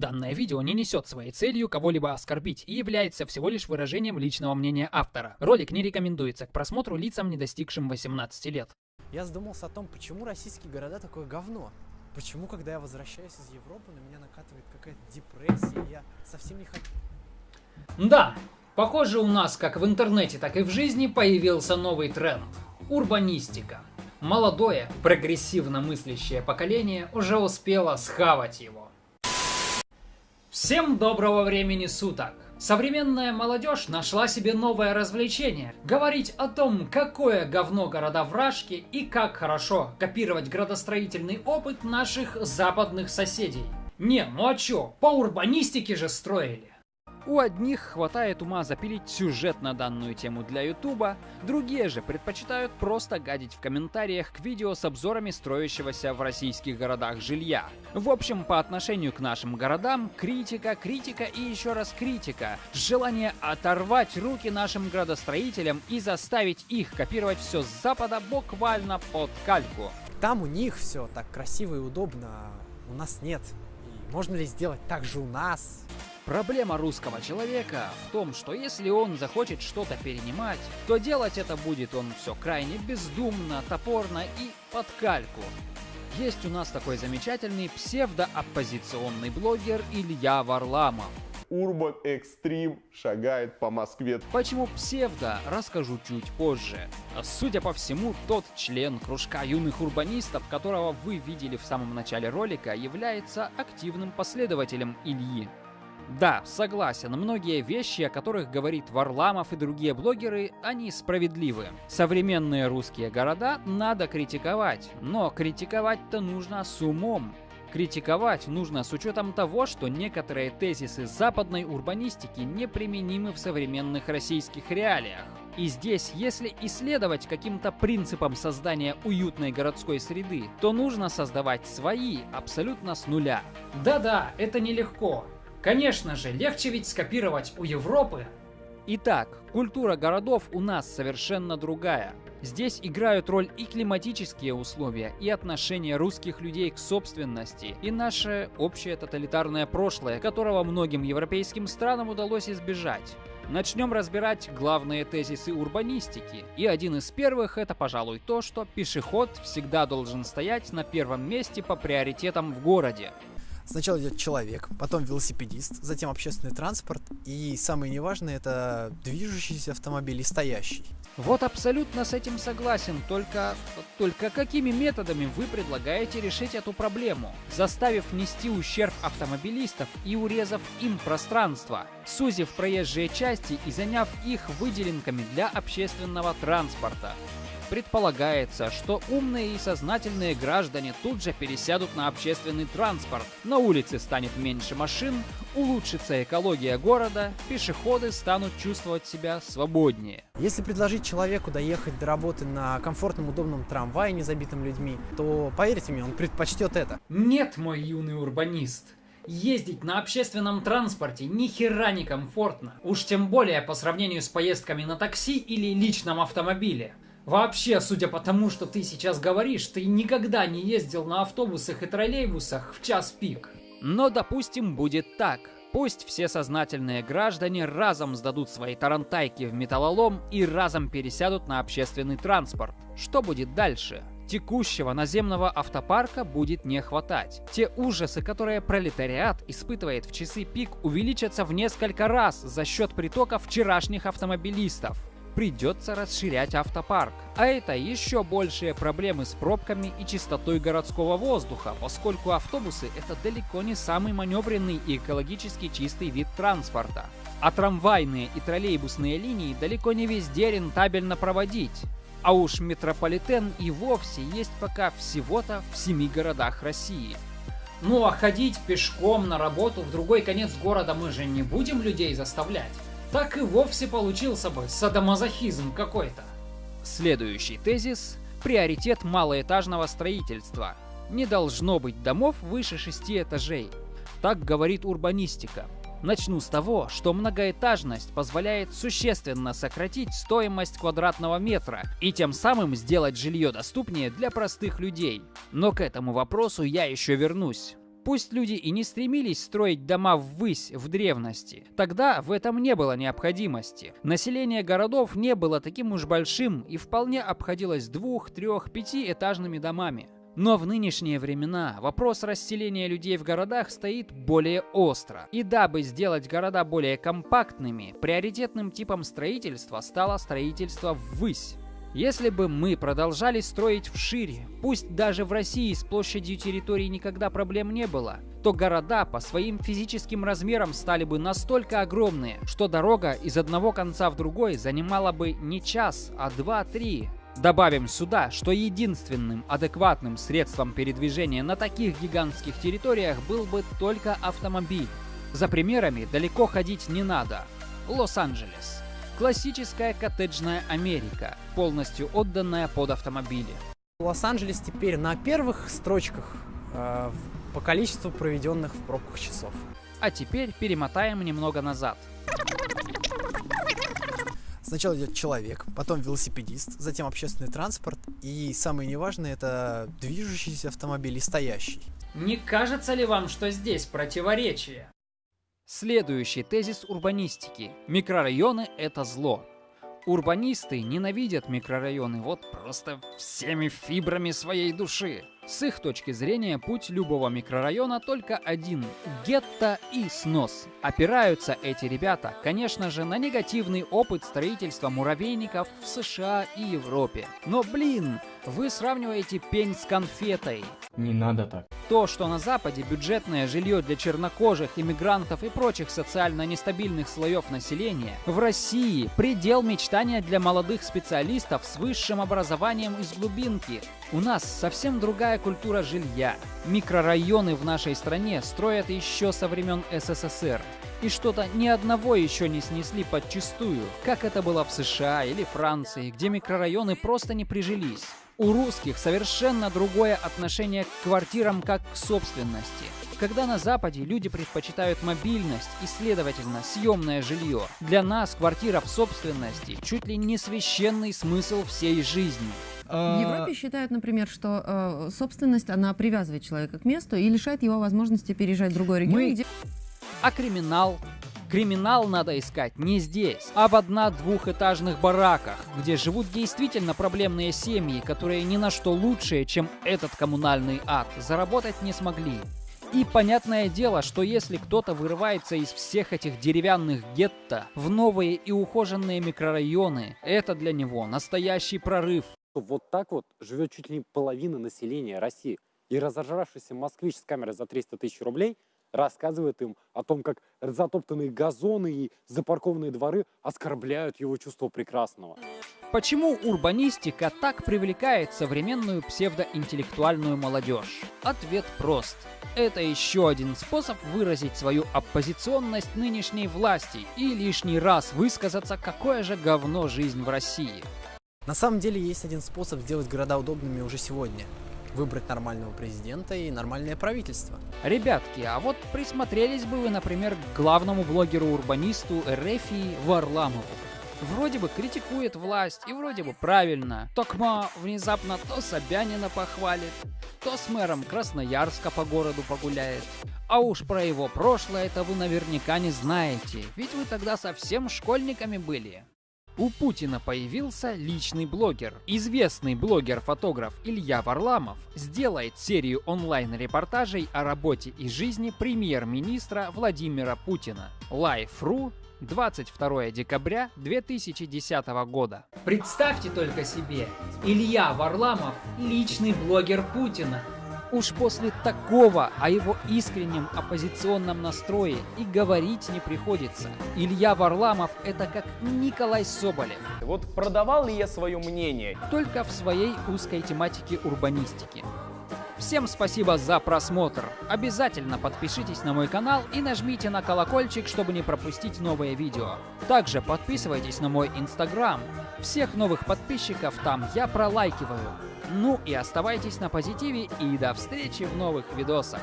Данное видео не несет своей целью кого-либо оскорбить и является всего лишь выражением личного мнения автора. Ролик не рекомендуется к просмотру лицам, не достигшим 18 лет. Я задумался о том, почему российские города такое говно. Почему, когда я возвращаюсь из Европы, на меня накатывает какая-то депрессия, я совсем не хочу... Да, похоже у нас как в интернете, так и в жизни появился новый тренд – урбанистика. Молодое, прогрессивно мыслящее поколение уже успело схавать его. Всем доброго времени суток! Современная молодежь нашла себе новое развлечение – говорить о том, какое говно города вражки и как хорошо копировать градостроительный опыт наших западных соседей. Не, ну а чё, по урбанистике же строили. У одних хватает ума запилить сюжет на данную тему для ютуба, другие же предпочитают просто гадить в комментариях к видео с обзорами строящегося в российских городах жилья. В общем, по отношению к нашим городам, критика, критика и еще раз критика. Желание оторвать руки нашим градостроителям и заставить их копировать все с запада буквально под кальку. Там у них все так красиво и удобно, а у нас нет. И можно ли сделать так же у нас? Проблема русского человека в том, что если он захочет что-то перенимать, то делать это будет он все крайне бездумно, топорно и под кальку. Есть у нас такой замечательный псевдооппозиционный блогер Илья Варламов. Урбан Экстрим шагает по Москве. Почему псевдо, расскажу чуть позже. Судя по всему, тот член кружка юных урбанистов, которого вы видели в самом начале ролика, является активным последователем Ильи. Да, согласен, многие вещи, о которых говорит Варламов и другие блогеры, они справедливы. Современные русские города надо критиковать, но критиковать-то нужно с умом. Критиковать нужно с учетом того, что некоторые тезисы западной урбанистики неприменимы в современных российских реалиях. И здесь, если исследовать каким-то принципам создания уютной городской среды, то нужно создавать свои абсолютно с нуля. Да-да, это нелегко. Конечно же, легче ведь скопировать у Европы. Итак, культура городов у нас совершенно другая. Здесь играют роль и климатические условия, и отношение русских людей к собственности, и наше общее тоталитарное прошлое, которого многим европейским странам удалось избежать. Начнем разбирать главные тезисы урбанистики. И один из первых это, пожалуй, то, что пешеход всегда должен стоять на первом месте по приоритетам в городе. Сначала идет человек, потом велосипедист, затем общественный транспорт, и самое неважное это движущийся автомобиль и стоящий. Вот абсолютно с этим согласен, только... Только какими методами вы предлагаете решить эту проблему, заставив нести ущерб автомобилистов и урезав им пространство, сузив проезжие части и заняв их выделенками для общественного транспорта? Предполагается, что умные и сознательные граждане тут же пересядут на общественный транспорт, на улице станет меньше машин, улучшится экология города, пешеходы станут чувствовать себя свободнее. Если предложить человеку доехать до работы на комфортном, удобном трамвае, не забитым людьми, то, поверьте мне, он предпочтет это. Нет, мой юный урбанист, Ездить на общественном транспорте ни хера не комфортно. Уж тем более по сравнению с поездками на такси или личном автомобиле. Вообще, судя по тому, что ты сейчас говоришь, ты никогда не ездил на автобусах и троллейбусах в час пик. Но, допустим, будет так. Пусть все сознательные граждане разом сдадут свои тарантайки в металлолом и разом пересядут на общественный транспорт. Что будет дальше? Текущего наземного автопарка будет не хватать. Те ужасы, которые пролетариат испытывает в часы пик, увеличатся в несколько раз за счет притока вчерашних автомобилистов придется расширять автопарк. А это еще большие проблемы с пробками и чистотой городского воздуха, поскольку автобусы это далеко не самый маневренный и экологически чистый вид транспорта. А трамвайные и троллейбусные линии далеко не везде рентабельно проводить. А уж метрополитен и вовсе есть пока всего-то в семи городах России. Ну а ходить пешком на работу в другой конец города мы же не будем людей заставлять так и вовсе получился бы садомазохизм какой-то. Следующий тезис – приоритет малоэтажного строительства. Не должно быть домов выше шести этажей. Так говорит урбанистика. Начну с того, что многоэтажность позволяет существенно сократить стоимость квадратного метра и тем самым сделать жилье доступнее для простых людей. Но к этому вопросу я еще вернусь. Пусть люди и не стремились строить дома ввысь в древности, тогда в этом не было необходимости. Население городов не было таким уж большим и вполне обходилось двух, трех, пятиэтажными домами. Но в нынешние времена вопрос расселения людей в городах стоит более остро. И дабы сделать города более компактными, приоритетным типом строительства стало строительство ввысь. Если бы мы продолжали строить вшире, пусть даже в России с площадью территории никогда проблем не было, то города по своим физическим размерам стали бы настолько огромные, что дорога из одного конца в другой занимала бы не час, а два-три. Добавим сюда, что единственным адекватным средством передвижения на таких гигантских территориях был бы только автомобиль. За примерами далеко ходить не надо. Лос-Анджелес. Классическая коттеджная Америка, полностью отданная под автомобили. Лос-Анджелес теперь на первых строчках э, по количеству проведенных в пробках часов. А теперь перемотаем немного назад. Сначала идет человек, потом велосипедист, затем общественный транспорт и самое неважное это движущийся автомобиль и стоящий. Не кажется ли вам, что здесь противоречие? Следующий тезис урбанистики. Микрорайоны – это зло. Урбанисты ненавидят микрорайоны вот просто всеми фибрами своей души. С их точки зрения путь любого микрорайона только один – гетто и снос. Опираются эти ребята, конечно же, на негативный опыт строительства муравейников в США и Европе. Но блин, вы сравниваете пень с конфетой. Не надо так. То, что на Западе бюджетное жилье для чернокожих, иммигрантов и прочих социально нестабильных слоев населения, в России предел мечтания для молодых специалистов с высшим образованием из глубинки. У нас совсем другая культура жилья. Микрорайоны в нашей стране строят еще со времен СССР. И что-то ни одного еще не снесли подчистую, как это было в США или Франции, где микрорайоны просто не прижились. У русских совершенно другое отношение к квартирам как к собственности. Когда на Западе люди предпочитают мобильность и, следовательно, съемное жилье, для нас квартира в собственности чуть ли не священный смысл всей жизни. В Европе считают, например, что э, собственность, она привязывает человека к месту и лишает его возможности переезжать в другой регион, Мы- где А криминал? Криминал надо искать не здесь, а в одна-двухэтажных бараках, где живут действительно проблемные семьи, которые ни на что лучшие, чем этот коммунальный ад, заработать не смогли. И понятное дело, что если кто-то вырывается из всех этих деревянных гетто в новые и ухоженные микрорайоны, это для него настоящий прорыв. Что вот так вот живет чуть ли не половина населения России. И разожравшийся москвич с камерой за 300 тысяч рублей рассказывает им о том, как затоптанные газоны и запаркованные дворы оскорбляют его чувство прекрасного. Почему урбанистика так привлекает современную псевдоинтеллектуальную молодежь? Ответ прост. Это еще один способ выразить свою оппозиционность нынешней власти и лишний раз высказаться, какое же говно жизнь в России. На самом деле есть один способ сделать города удобными уже сегодня. Выбрать нормального президента и нормальное правительство. Ребятки, а вот присмотрелись бы вы, например, к главному блогеру-урбанисту Эрефии Варламову. Вроде бы критикует власть, и вроде бы правильно. Токма внезапно то Собянина похвалит, то с мэром Красноярска по городу погуляет. А уж про его прошлое-то вы наверняка не знаете, ведь вы тогда совсем школьниками были. У Путина появился личный блогер. Известный блогер-фотограф Илья Варламов сделает серию онлайн-репортажей о работе и жизни премьер-министра Владимира Путина. Life.ru 22 декабря 2010 года. Представьте только себе, Илья Варламов – личный блогер Путина. Уж после такого о его искреннем оппозиционном настрое и говорить не приходится. Илья Варламов – это как Николай Соболев, Вот продавал ли я свое мнение? только в своей узкой тематике урбанистики. Всем спасибо за просмотр. Обязательно подпишитесь на мой канал и нажмите на колокольчик, чтобы не пропустить новые видео. Также подписывайтесь на мой инстаграм. Всех новых подписчиков там я пролайкиваю. Ну и оставайтесь на позитиве и до встречи в новых видосах.